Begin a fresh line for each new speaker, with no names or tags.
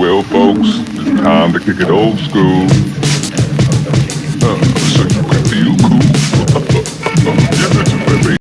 Well, folks, it's time to kick it old school.